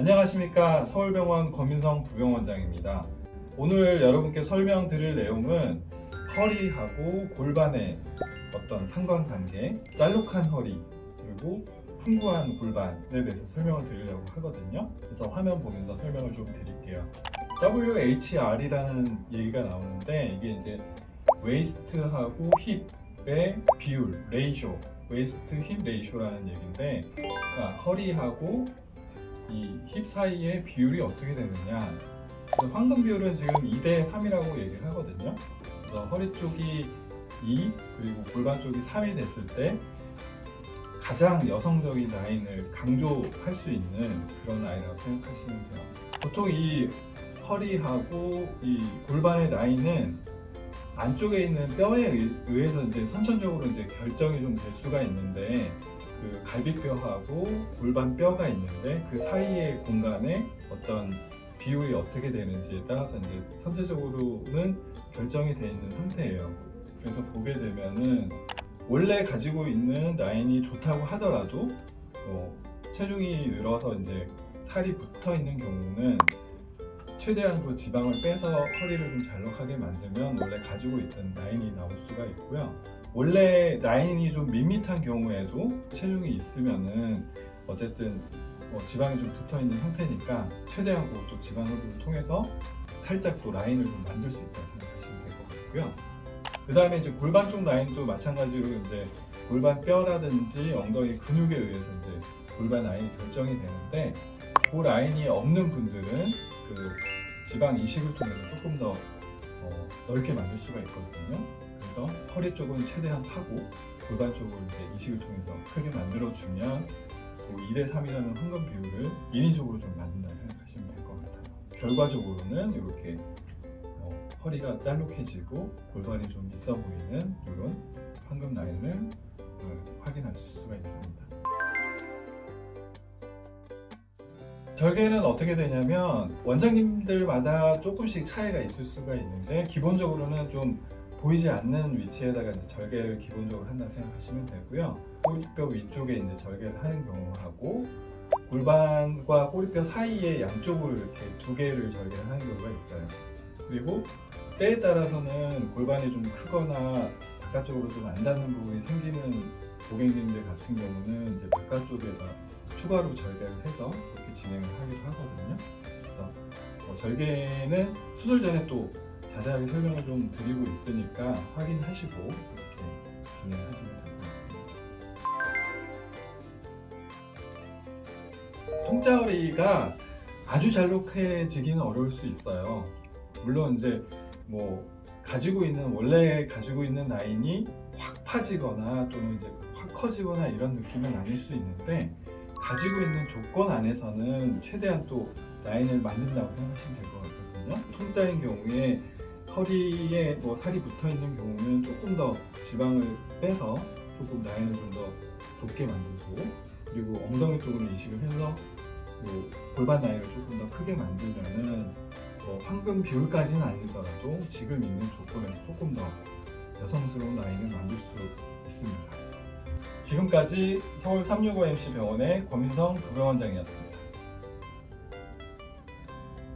안녕하십니까. 서울병원 권민성 부병원장입니다. 오늘 여러분께 설명드릴 내용은 허리하고 골반의 어떤 상관관계 짤록한 허리 그리고 풍부한 골반에 대해서 설명을 드리려고 하거든요. 그래서 화면 보면서 설명을 좀 드릴게요. WHR이라는 얘기가 나오는데 이게 이제 waist하고 hip의 비율, ratio waist hip ratio라는 얘기인데 그러니까 허리하고 이 힙 사이의 비율이 어떻게 되느냐. 황금 비율은 지금 2대 3이라고 얘기를 하거든요. 그래서 허리 쪽이 2 그리고 골반 쪽이 3이 됐을 때 가장 여성적인 라인을 강조할 수 있는 그런 라인이라고 생각하시면 돼요. 보통 이 허리하고 이 골반의 라인은 안쪽에 있는 뼈에 의해서 이제 선천적으로 이제 결정이 좀 될 수가 있는데 그 갈비뼈하고 골반 뼈가 있는데 그 사이의 공간에 어떤 비율이 어떻게 되는지에 따라서 이제 선체적으로는 결정이 되어 있는 상태예요. 그래서 보게 되면은 원래 가지고 있는 라인이 좋다고 하더라도 뭐 체중이 늘어서 이제 살이 붙어 있는 경우는 최대한 그 지방을 빼서 허리를 좀 잘록하게 만들면 원래 가지고 있던 라인이 나올 수가 있고요 원래 라인이 좀 밋밋한 경우에도 체중이 있으면은 어쨌든 뭐 지방이 좀 붙어 있는 상태니까 최대한 그또 지방 흡입을 통해서 살짝 또 라인을 좀 만들 수 있다고 생각하시면 될 것 같고요 그 다음에 이제 골반 쪽 라인도 마찬가지로 이제 골반 뼈라든지 엉덩이 근육에 의해서 이제 골반 라인이 결정이 되는데 그 라인이 없는 분들은 그 지방 이식을 통해서 조금 더 어, 넓게 만들 수가 있거든요. 그래서 허리 쪽은 최대한 파고 골반 쪽을 이제 이식을 통해서 크게 만들어주면 그 2대 3이라는 황금 비율을 인위적으로 좀 만든다고 생각하시면 될 것 같아요. 결과적으로는 이렇게 어, 허리가 짤록해지고 골반이 좀 있어 보이는 이런 황금 라인을 어, 확인하실 수가 있습니다. 절개는 어떻게 되냐면 원장님들마다 조금씩 차이가 있을 수가 있는데 기본적으로는 좀 보이지 않는 위치에다가 이제 절개를 기본적으로 한다고 생각하시면 되고요. 꼬리뼈 위쪽에 이제 절개를 하는 경우하고 골반과 꼬리뼈 사이에 양쪽으로 이렇게 두 개를 절개를 하는 경우가 있어요. 그리고 때에 따라서는 골반이 좀 크거나 바깥쪽으로 좀 안 닿는 부분이 생기는 고객님들 같은 경우는 이제 바깥쪽에다 추가로 절개를 해서 이렇게 진행을 하기도 하거든요. 그래서 어, 절개는 수술 전에 또 자세하게 설명을 좀 드리고 있으니까 확인하시고 이렇게 진행하시면 같습니다. 통짜허리가 아주 잘록해지기는 어려울 수 있어요. 물론 이제 뭐 가지고 있는 원래 가지고 있는 라인이 확 파지거나 또는 이제 확 커지거나 이런 느낌은 아닐 수 있는데 가지고 있는 조건 안에서는 최대한 또 라인을 만든다고 생각하시면 될 것 같 거든요 통짜인 경우에 허리에 뭐 살이 붙어 있는 경우는 조금 더 지방을 빼서 조금 라인을 좀 더 좁게 만들고 그리고 엉덩이 쪽으로 이식을 해서 뭐 골반 라인을 조금 더 크게 만들면은 뭐 황금 비율까지는 아니더라도 지금 있는 조건에서 조금 더 여성스러운 라인을 만들 수 있습니다. 지금까지 서울 365MC 병원의 권민성 부병원장이었습니다.